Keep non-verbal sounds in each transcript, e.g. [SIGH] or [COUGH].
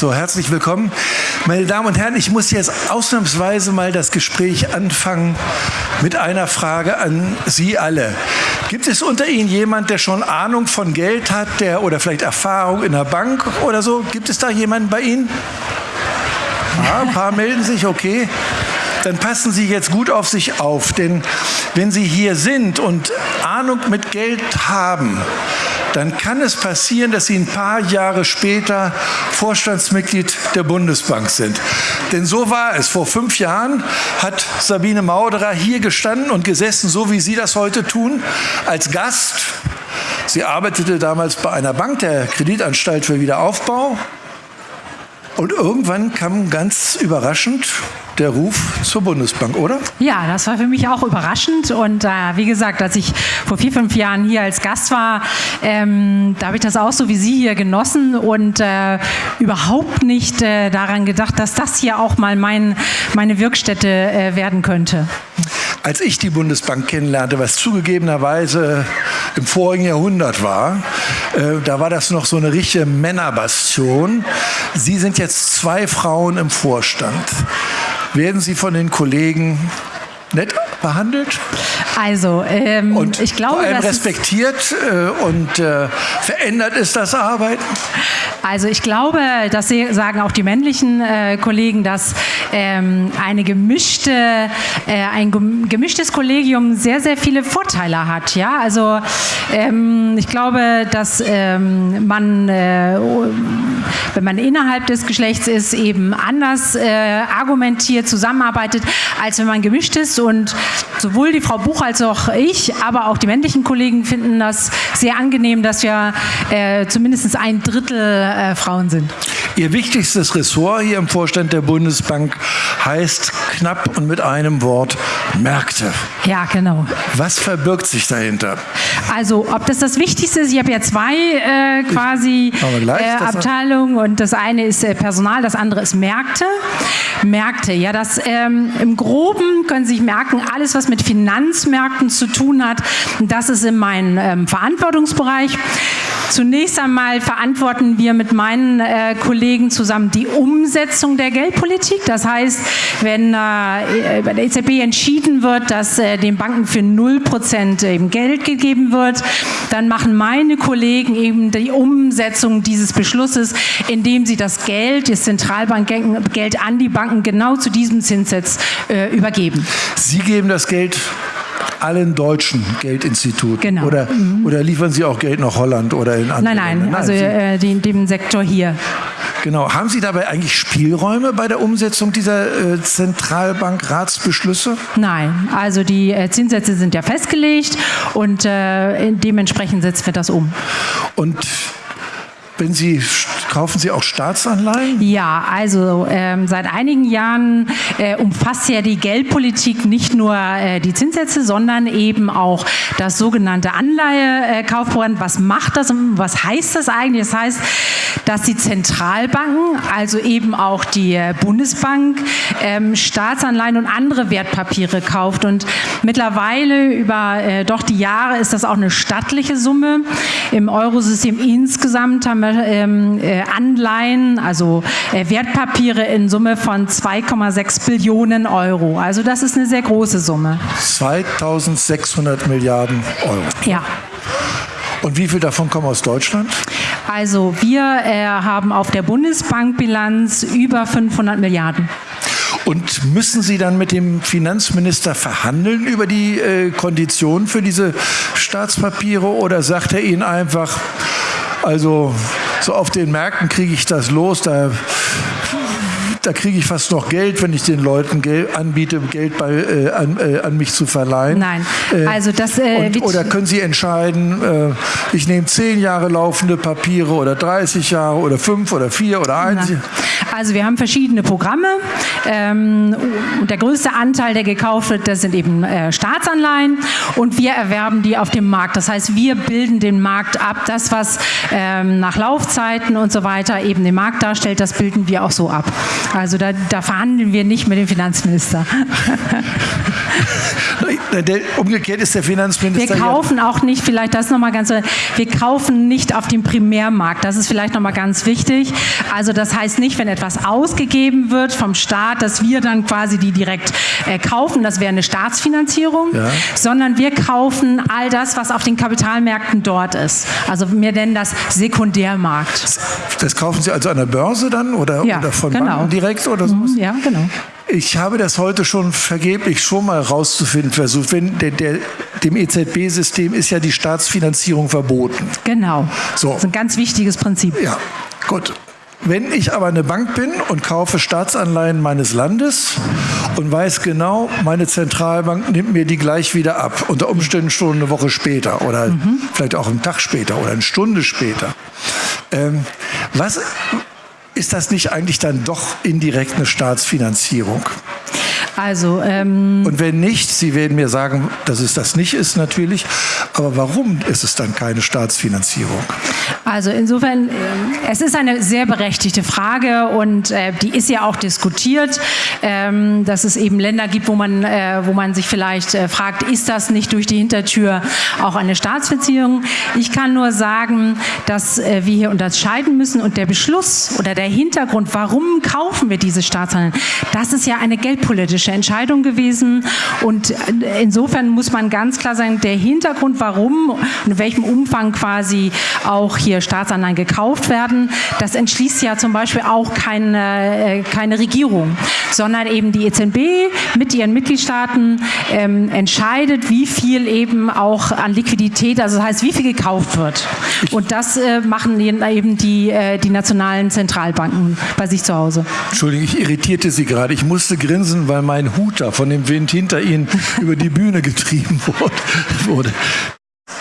So, herzlich willkommen. Meine Damen und Herren, ich muss jetzt ausnahmsweise mal das Gespräch anfangen mit einer Frage an Sie alle. Gibt es unter Ihnen jemand, der schon Ahnung von Geld hat, der oder vielleicht Erfahrung in der Bank oder so? Gibt es da jemanden bei Ihnen? Ja, ein paar melden sich, okay. Dann passen Sie jetzt gut auf sich auf, denn wenn Sie hier sind und Ahnung mit Geld haben, dann kann es passieren, dass Sie ein paar Jahre später Vorstandsmitglied der Bundesbank sind. Denn so war es. Vor fünf Jahren hat Sabine Mauderer hier gestanden und gesessen, so wie Sie das heute tun, als Gast. Sie arbeitete damals bei einer Bank, der Kreditanstalt für Wiederaufbau. Und irgendwann kam ganz überraschend der Ruf zur Bundesbank, oder? Ja, das war für mich auch überraschend. Und äh, wie gesagt, als ich vor vier, fünf Jahren hier als Gast war, ähm, da habe ich das auch so wie Sie hier genossen und äh, überhaupt nicht äh, daran gedacht, dass das hier auch mal mein, meine Wirkstätte äh, werden könnte. Als ich die Bundesbank kennenlernte, was zugegebenerweise im vorigen Jahrhundert war, äh, da war das noch so eine richtige Männerbastion. Sie sind jetzt zwei Frauen im Vorstand. Werden Sie von den Kollegen nett behandelt? Also, ähm, und ich glaube, vor respektiert äh, und äh, verändert ist das Arbeiten? Also ich glaube, das sagen auch die männlichen äh, Kollegen, dass ähm, eine gemischte, äh, ein gemischtes Kollegium sehr, sehr viele Vorteile hat. Ja? Also ähm, ich glaube, dass ähm, man, äh, wenn man innerhalb des Geschlechts ist, eben anders äh, argumentiert, zusammenarbeitet, als wenn man gemischt ist. Und sowohl die Frau Buch als auch ich, aber auch die männlichen Kollegen finden das sehr angenehm, dass wir äh, zumindest ein Drittel äh, Frauen sind. Ihr wichtigstes Ressort hier im Vorstand der Bundesbank heißt knapp und mit einem Wort Märkte. Ja, genau. Was verbirgt sich dahinter? Also, ob das das Wichtigste ist, ich habe ja zwei äh, quasi gleich, äh, Abteilungen und das eine ist äh, Personal, das andere ist Märkte. Märkte, ja, das ähm, im Groben können Sie sich merken, alles, was mit Finanzmärkten zu tun hat, das ist in meinem ähm, Verantwortungsbereich. Zunächst einmal verantworten wir mit meinen äh, Kollegen zusammen die Umsetzung der Geldpolitik. Das heißt, wenn äh, bei der EZB entschieden wird, dass äh, den Banken für 0% eben Geld gegeben wird, dann machen meine Kollegen eben die Umsetzung dieses Beschlusses, indem sie das Geld, das Zentralbankgeld an die Banken genau zu diesem Zinssatz äh, übergeben. Sie geben das Geld allen deutschen Geldinstituten? Genau. Oder, mhm. oder liefern Sie auch Geld nach Holland oder in andere Nein, nein, Länder? also äh, den, dem Sektor hier. Genau. Haben Sie dabei eigentlich Spielräume bei der Umsetzung dieser äh, Zentralbankratsbeschlüsse? Nein, also die äh, Zinssätze sind ja festgelegt und äh, dementsprechend setzen wir das um. Und wenn Sie kaufen Sie auch Staatsanleihen? Ja, also ähm, seit einigen Jahren äh, umfasst ja die Geldpolitik nicht nur äh, die Zinssätze, sondern eben auch das sogenannte Anleihekaufprogramm. Was macht das und was heißt das eigentlich? Das heißt, dass die Zentralbanken, also eben auch die äh, Bundesbank, ähm, Staatsanleihen und andere Wertpapiere kauft. Und mittlerweile über äh, doch die Jahre ist das auch eine stattliche Summe. Im Eurosystem insgesamt haben wir Anleihen, also äh, Wertpapiere in Summe von 2,6 Billionen Euro. Also das ist eine sehr große Summe. 2600 Milliarden Euro. Ja. Und wie viel davon kommen aus Deutschland? Also wir äh, haben auf der Bundesbankbilanz über 500 Milliarden. Und müssen Sie dann mit dem Finanzminister verhandeln über die äh, Konditionen für diese Staatspapiere oder sagt er Ihnen einfach, also so auf den Märkten kriege ich das los, da da kriege ich fast noch Geld, wenn ich den Leuten Geld anbiete, Geld bei, äh, an, äh, an, mich zu verleihen. Nein, äh, also das äh, und, oder können Sie entscheiden, äh, ich nehme zehn Jahre laufende Papiere oder 30 Jahre oder fünf oder vier oder eins. Also wir haben verschiedene Programme ähm, und der größte Anteil, der gekauft wird, das sind eben Staatsanleihen und wir erwerben die auf dem Markt. Das heißt, wir bilden den Markt ab. Das, was ähm, nach Laufzeiten und so weiter eben den Markt darstellt, das bilden wir auch so ab. Also da, da verhandeln wir nicht mit dem Finanzminister. [LAUGHS] der, umgekehrt ist der Finanzminister. Wir kaufen ja auch nicht, vielleicht das nochmal ganz, wir kaufen nicht auf dem Primärmarkt. Das ist vielleicht nochmal ganz wichtig. Also das heißt nicht, wenn etwas ausgegeben wird vom Staat, dass wir dann quasi die direkt äh, kaufen, das wäre eine Staatsfinanzierung, ja. sondern wir kaufen all das, was auf den Kapitalmärkten dort ist. Also wir nennen das Sekundärmarkt. Das kaufen Sie also an der Börse dann oder, ja, oder von genau. Banken direkt oder so? Mhm, ja, genau. Ich habe das heute schon vergeblich schon mal rauszufinden versucht. Wenn der, der, dem EZB-System ist ja die Staatsfinanzierung verboten. Genau. So. Das ist ein ganz wichtiges Prinzip. Ja, gut. Wenn ich aber eine Bank bin und kaufe Staatsanleihen meines Landes und weiß genau, meine Zentralbank nimmt mir die gleich wieder ab, unter Umständen schon eine Woche später oder mhm. vielleicht auch einen Tag später oder eine Stunde später. Ähm, was, ist das nicht eigentlich dann doch indirekt eine Staatsfinanzierung? Also, ähm und wenn nicht, Sie werden mir sagen, dass es das nicht ist natürlich, aber warum ist es dann keine Staatsfinanzierung? Also insofern, äh, es ist eine sehr berechtigte Frage und äh, die ist ja auch diskutiert, ähm, dass es eben Länder gibt, wo man, äh, wo man sich vielleicht fragt, ist das nicht durch die Hintertür auch eine Staatsfinanzierung? Ich kann nur sagen, dass wir hier unterscheiden müssen und der Beschluss oder der Hintergrund, warum kaufen wir diese Staatsanleihen, das ist ja eine geldpolitische politische Entscheidung gewesen. Und insofern muss man ganz klar sagen, der Hintergrund, warum und in welchem Umfang quasi auch hier Staatsanleihen gekauft werden, das entschließt ja zum Beispiel auch keine, äh, keine Regierung, sondern eben die EZB mit ihren Mitgliedstaaten ähm, entscheidet, wie viel eben auch an Liquidität, also das heißt, wie viel gekauft wird. Und das äh, machen eben die, äh, die nationalen Zentralbanken bei sich zu Hause. Entschuldigung, ich irritierte Sie gerade. Ich musste grinsen, weil mein ein Hut da von dem Wind hinter ihnen über die Bühne getrieben [LAUGHS] wurde.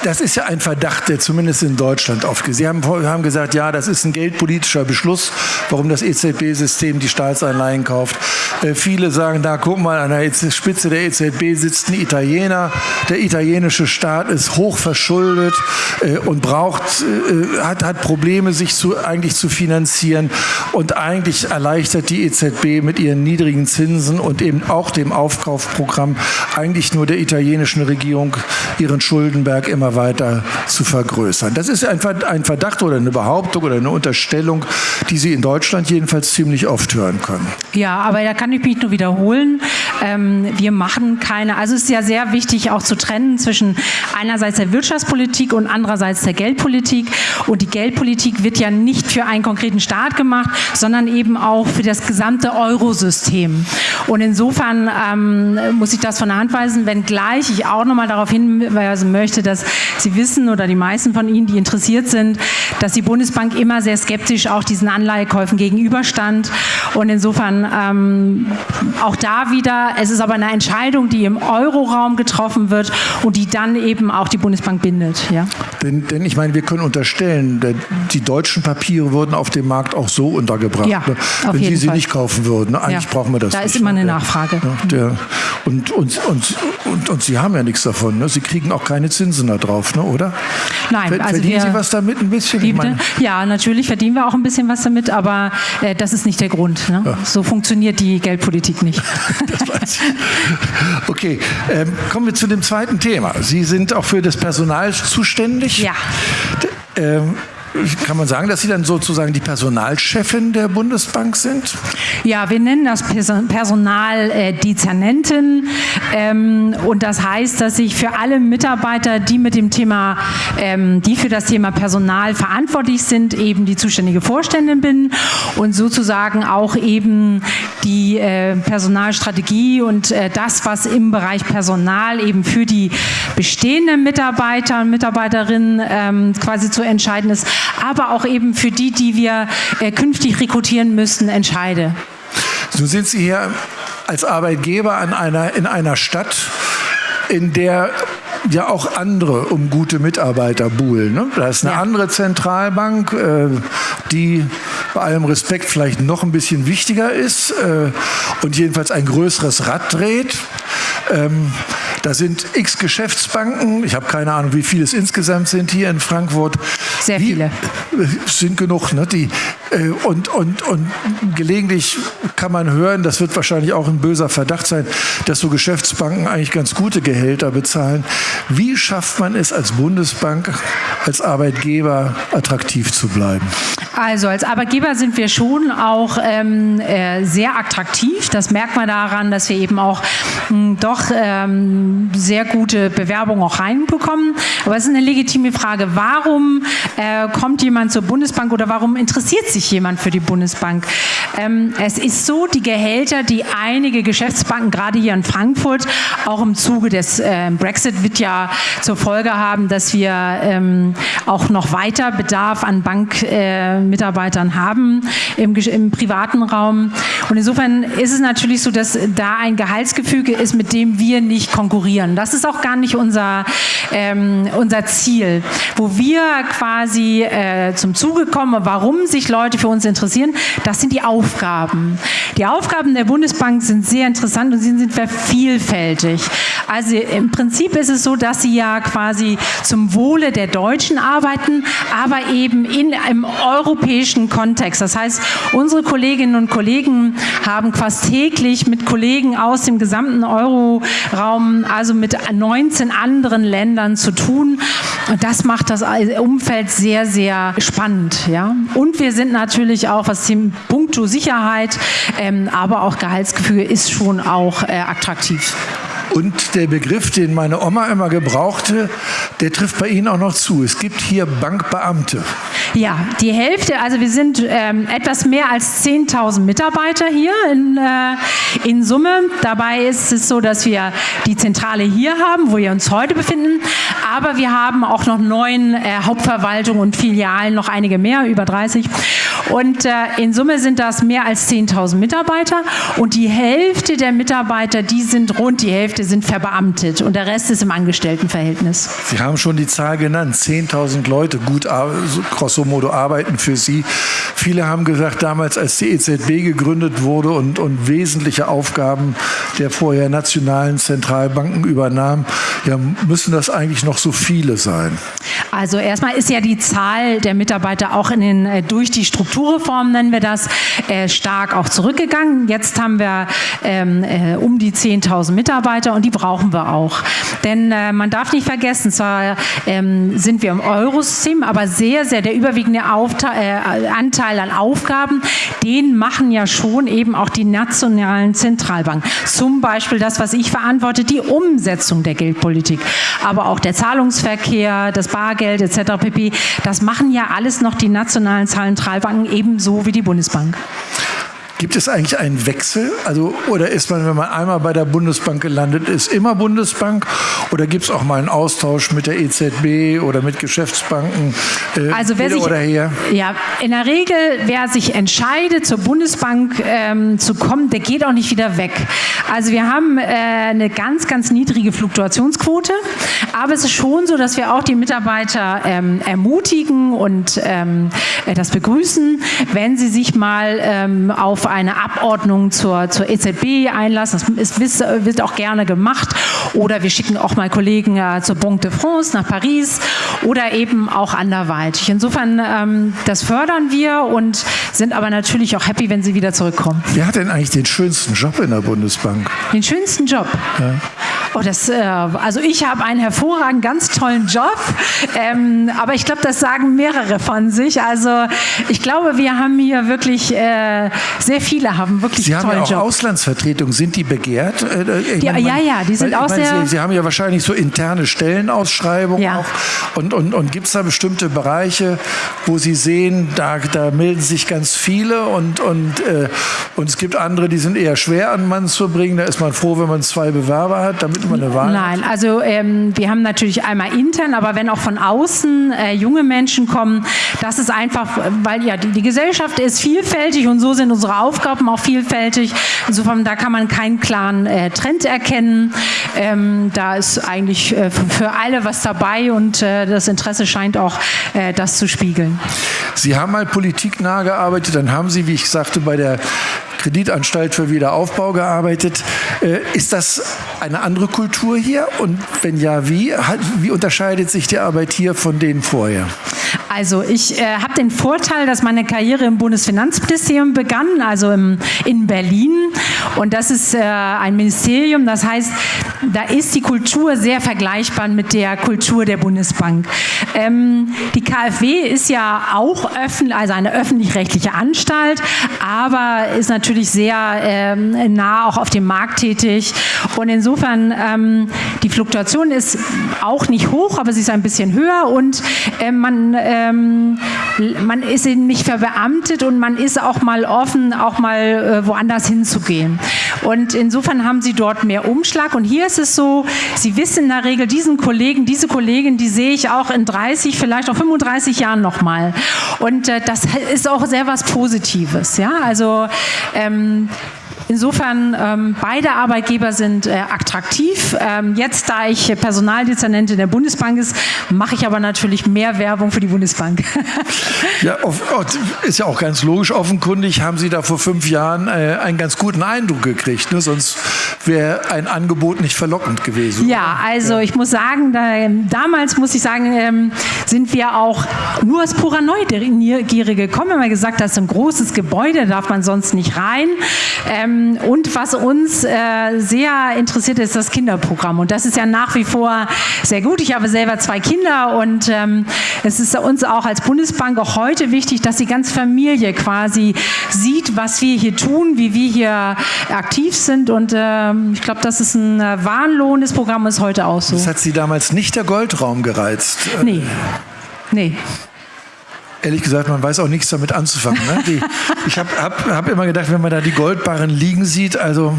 Das ist ja ein Verdacht, der zumindest in Deutschland aufgeht. Sie haben, haben gesagt, ja, das ist ein geldpolitischer Beschluss, warum das EZB-System die Staatsanleihen kauft. Äh, viele sagen, da guck mal, an der Spitze der EZB sitzt ein Italiener. Der italienische Staat ist hoch verschuldet äh, und braucht, äh, hat, hat Probleme, sich zu, eigentlich zu finanzieren. Und eigentlich erleichtert die EZB mit ihren niedrigen Zinsen und eben auch dem Aufkaufprogramm eigentlich nur der italienischen Regierung ihren Schuldenberg immer immer weiter zu vergrößern. Das ist ein Verdacht oder eine Behauptung oder eine Unterstellung, die Sie in Deutschland jedenfalls ziemlich oft hören können. Ja, aber da kann ich mich nur wiederholen. Ähm, wir machen keine, also es ist ja sehr wichtig auch zu trennen zwischen einerseits der Wirtschaftspolitik und andererseits der Geldpolitik. Und die Geldpolitik wird ja nicht für einen konkreten Staat gemacht, sondern eben auch für das gesamte Eurosystem. Und insofern ähm, muss ich das von der Hand weisen, wenngleich ich auch nochmal darauf hinweisen möchte, dass Sie wissen oder die meisten von Ihnen, die interessiert sind, dass die Bundesbank immer sehr skeptisch auch diesen Anleihekäufen gegenüberstand. Und insofern ähm, auch da wieder, es ist aber eine Entscheidung, die im Euroraum getroffen wird und die dann eben auch die Bundesbank bindet. Ja? Denn, denn ich meine, wir können unterstellen, die deutschen Papiere wurden auf dem Markt auch so untergebracht. Ja, ne? Wenn Sie sie Fall. nicht kaufen würden. Ne? Eigentlich ja. brauchen wir das da nicht. Da ist immer eine Nachfrage. Ja, der, und, und, und, und, und Sie haben ja nichts davon. Ne? Sie kriegen auch keine Zinsen drauf, ne, oder? Nein, also verdienen Sie was damit ein bisschen? Die, ja, natürlich verdienen wir auch ein bisschen was damit, aber äh, das ist nicht der Grund. Ne? Ja. So funktioniert die Geldpolitik nicht. [LAUGHS] das weiß ich. Okay, ähm, kommen wir zu dem zweiten Thema. Sie sind auch für das Personal zuständig. Ja. D ähm, kann man sagen, dass Sie dann sozusagen die Personalchefin der Bundesbank sind? Ja, wir nennen das Personaldezernentin. Äh, ähm, und das heißt, dass ich für alle Mitarbeiter, die mit dem Thema, ähm, die für das Thema Personal verantwortlich sind, eben die zuständige Vorständin bin und sozusagen auch eben die äh, Personalstrategie und äh, das, was im Bereich Personal eben für die bestehenden Mitarbeiter und Mitarbeiterinnen ähm, quasi zu entscheiden ist, aber auch eben für die, die wir äh, künftig rekrutieren müssen, entscheide. So sind Sie hier als Arbeitgeber an einer, in einer Stadt, in der ja auch andere um gute Mitarbeiter buhlen. Ne? Da ist eine ja. andere Zentralbank, äh, die bei allem Respekt vielleicht noch ein bisschen wichtiger ist äh, und jedenfalls ein größeres Rad dreht. Ähm, da sind x Geschäftsbanken, ich habe keine Ahnung, wie viele es insgesamt sind hier in Frankfurt. Sehr viele. Die, sind genug. Ne? Die, Äh, und, und, und gelegentlich kann man hören, das wird wahrscheinlich auch ein böser Verdacht sein, dass so Geschäftsbanken eigentlich ganz gute Gehälter bezahlen. Wie schafft man es als Bundesbank, als Arbeitgeber attraktiv zu bleiben? Also als Arbeitgeber sind wir schon auch ähm, äh, sehr attraktiv. Das merkt man daran, dass wir eben auch mh, hm, doch ähm, sehr gute Bewerbungen auch reinbekommen. Aber es ist eine legitime Frage. Warum äh, kommt jemand zur Bundesbank oder warum interessiert sich jemand für die Bundesbank? Ähm, es ist so, die Gehälter, die einige Geschäftsbanken, gerade hier in Frankfurt, auch im Zuge des äh, Brexit wird ja zur Folge haben, dass wir ähm, auch noch weiter Bedarf an Bankmitarbeitern äh, haben im, im privaten Raum. Und insofern ist es natürlich so, dass da ein Gehaltsgefüge ist, mit dem wir nicht konkurrieren. Das ist auch gar nicht unser, ähm, unser Ziel. Wo wir quasi äh, zum Zuge kommen, warum sich Leute für uns interessieren, das sind die Aufgaben. Die Aufgaben der Bundesbank sind sehr interessant und sie sind vielfältig. Also im Prinzip ist es so, dass sie ja quasi zum Wohle der Deutschen arbeiten, aber eben in einem europäischen Kontext. Das heißt, unsere Kolleginnen und Kollegen haben fast täglich mit Kollegen aus dem gesamten Euroraum, also mit 19 anderen Ländern zu tun. Und das macht das Umfeld sehr, sehr spannend. Ja? Und wir sind natürlich auch, was den Punkto Sicherheit, ähm, aber auch Gehaltsgefüge ist schon auch äh, attraktiv. Und der Begriff, den meine Oma immer gebrauchte, der trifft bei Ihnen auch noch zu. Es gibt hier Bankbeamte. Ja, die Hälfte, also wir sind ähm, etwas mehr als 10.000 Mitarbeiter hier in, äh, in Summe. Dabei ist es so, dass wir die Zentrale hier haben, wo wir uns heute befinden. Aber wir haben auch noch neun äh, Hauptverwaltungen und Filialen, noch einige mehr, über 30. Und äh, in Summe sind das mehr als 10.000 Mitarbeiter. Und die Hälfte der Mitarbeiter, die sind rund die Hälfte sind verbeamtet und der Rest ist im Angestelltenverhältnis. Sie haben schon die Zahl genannt, 10.000 Leute gut grosso modo arbeiten für Sie. Viele haben gesagt, damals als die EZB gegründet wurde und, und wesentliche Aufgaben der vorher nationalen Zentralbanken übernahm, ja, müssen das eigentlich noch so viele sein? Also erstmal ist ja die Zahl der Mitarbeiter auch in den, äh, durch die Strukturreform, nennen wir das, äh, stark auch zurückgegangen. Jetzt haben wir ähm, äh, um die 10.000 Mitarbeiter und die brauchen wir auch. Denn äh, man darf nicht vergessen, zwar ähm, sind wir im Eurosystem, aber sehr, sehr der überwiegende Aufteil, äh, Anteil an Aufgaben, den machen ja schon eben auch die nationalen Zentralbanken. Zum Beispiel das, was ich verantworte, die Umsetzung der Geldpolitik, aber auch der Zahlungsverkehr, das Bargeld etc. pp. Das machen ja alles noch die nationalen Zentralbanken ebenso wie die Bundesbank. Gibt es eigentlich einen Wechsel? Also, oder ist man, wenn man einmal bei der Bundesbank gelandet ist, immer Bundesbank? Oder gibt es auch mal einen Austausch mit der EZB oder mit Geschäftsbanken? Äh, also wer sich? Ja, in der Regel, wer sich entscheidet, zur Bundesbank ähm, zu kommen, der geht auch nicht wieder weg. Also wir haben äh, eine ganz, ganz niedrige Fluktuationsquote. Aber es ist schon so, dass wir auch die Mitarbeiter ähm, ermutigen und ähm, äh, das begrüßen, wenn sie sich mal ähm, auf eine Abordnung zur, zur EZB einlassen. Das ist, wird auch gerne gemacht. Oder wir schicken auch mal Kollegen äh, zur Banque de France nach Paris oder eben auch anderweitig. Insofern, ähm, das fördern wir und sind aber natürlich auch happy, wenn sie wieder zurückkommen. Wer hat denn eigentlich den schönsten Job in der Bundesbank? Den schönsten Job? Ja. Oh, das, äh, also ich habe einen hervorragenden, ganz tollen Job, ähm, aber ich glaube, das sagen mehrere von sich. Also ich glaube, wir haben hier wirklich, äh, sehr viele haben wirklich Sie haben ja auch Job. Auslandsvertretungen, sind die begehrt? Äh, ja, meine, ja, ja, die sind auch sehr... Sie, Sie, haben ja wahrscheinlich so interne Stellenausschreibungen ja. auch. Und, und, und gibt es da bestimmte Bereiche, wo Sie sehen, da, da melden sich ganz viele und, und, äh, und es gibt andere, die sind eher schwer an Mann zu bringen. Da ist man froh, wenn man zwei Bewerber hat, damit man eine Wahl Nein, also ähm, wir haben natürlich einmal intern, aber wenn auch von außen äh, junge Menschen kommen, das ist einfach, weil ja die, die Gesellschaft ist vielfältig und so sind unsere Aufgaben auch vielfältig. Insofern, da kann man keinen klaren äh, Trend erkennen. Ähm, da ist eigentlich äh, für alle was dabei und äh, das Interesse scheint auch äh, das zu spiegeln. Sie haben mal politiknah gearbeitet, dann haben Sie, wie ich sagte, bei der Kreditanstalt für Wiederaufbau gearbeitet. Äh, ist das eine andere Kultur hier? Und wenn ja, wie? Wie unterscheidet sich die Arbeit hier von denen vorher? Also ich äh, habe den Vorteil, dass meine Karriere im Bundesfinanzministerium begann, also im, in Berlin. Und das ist äh, ein Ministerium, das heißt, da ist die Kultur sehr vergleichbar mit der Kultur der Bundesbank. Ähm, die KfW ist ja auch öffentlich, also eine öffentlich-rechtliche Anstalt, aber ist natürlich sehr ähm, nah auch auf dem Markt tätig. Und insofern, ähm, die Fluktuation ist auch nicht hoch, aber sie ist ein bisschen höher und äh, man, ähm, man ist eben nicht verbeamtet und man ist auch mal offen, auch mal äh, woanders hinzugehen. Und insofern haben sie dort mehr Umschlag. Und hier ist es so, sie wissen in der Regel, diesen Kollegen, diese Kollegin, die sehe ich auch in 30, vielleicht auch 35 Jahren nochmal. Und äh, das ist auch sehr was Positives. Ja? Also ähm, Insofern, ähm, beide Arbeitgeber sind äh, attraktiv. Ähm, jetzt, da ich Personaldezernentin der Bundesbank ist, mache ich aber natürlich mehr Werbung für die Bundesbank. [LAUGHS] ja, ist ja auch ganz logisch. Offenkundig haben Sie da vor fünf Jahren äh, einen ganz guten Eindruck gekriegt. Ne? Sonst wäre ein Angebot nicht verlockend gewesen. Ja, also ja. ich muss sagen, da, ähm, damals muss ich sagen, ähm, sind wir auch nur aus purer Neugierde gekommen. Wir haben gesagt, das ist ein großes Gebäude, da darf man sonst nicht rein. Ähm, ähm, und was uns äh, sehr interessiert, ist das Kinderprogramm. Und das ist ja nach wie vor sehr gut. Ich habe selber zwei Kinder und ähm, es ist uns auch als Bundesbank auch heute wichtig, dass die ganze Familie quasi sieht, was wir hier tun, wie wir hier aktiv sind. Und ähm, ich glaube, das ist ein äh, wahnlohnendes Programm, ist heute auch so. Das hat Sie damals nicht der Goldraum gereizt? Nee. Nee. Ehrlich gesagt, man weiß auch nichts damit anzufangen. Ne? Die, ich habe hab, hab immer gedacht, wenn man da die Goldbarren liegen sieht, also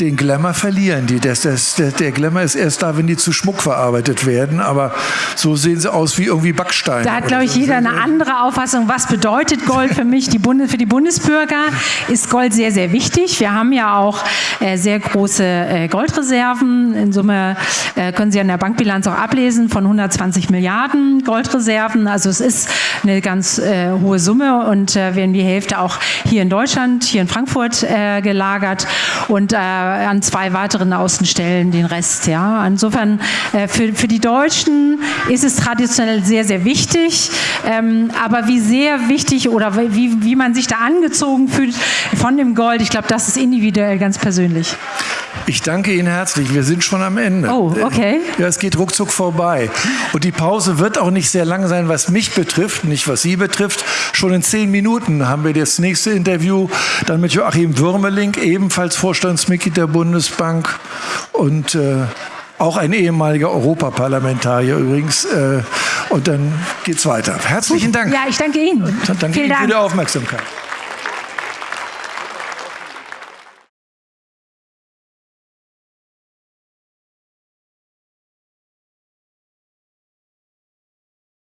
den Glamour verlieren die. Das, das, der, der Glamour ist erst da, wenn die zu Schmuck verarbeitet werden. Aber so sehen sie aus wie irgendwie Backsteine. Da hat, glaube ich, jeder eine andere Auffassung. Was bedeutet Gold für mich? Die Bundes, für die Bundesbürger ist Gold sehr, sehr wichtig. Wir haben ja auch äh, sehr große äh, Goldreserven. In Summe äh, können Sie an der Bankbilanz auch ablesen von 120 Milliarden Goldreserven. Also es ist eine ganz äh, hohe Summe und äh, werden die Hälfte auch hier in Deutschland, hier in Frankfurt äh, gelagert. Und an zwei weiteren Außenstellen den Rest. Ja. Insofern äh, für, für die Deutschen ist es traditionell sehr, sehr wichtig. Ähm, aber wie sehr wichtig oder wie, wie man sich da angezogen fühlt von dem Gold, ich glaube, das ist individuell ganz persönlich. Ich danke Ihnen herzlich. Wir sind schon am Ende. Oh, okay. Ja, es geht ruckzuck vorbei. Und die Pause wird auch nicht sehr lang sein, was mich betrifft, nicht was Sie betrifft. Schon in zehn Minuten haben wir das nächste Interview dann mit Joachim Würmeling, ebenfalls Vorstandsmitglied der Bundesbank und äh, auch ein ehemaliger Europaparlamentarier übrigens. Äh, und dann geht's weiter. Herzlichen Dank. Ja, ich danke Ihnen. Und danke Vielen Ihnen Dank. für die Aufmerksamkeit.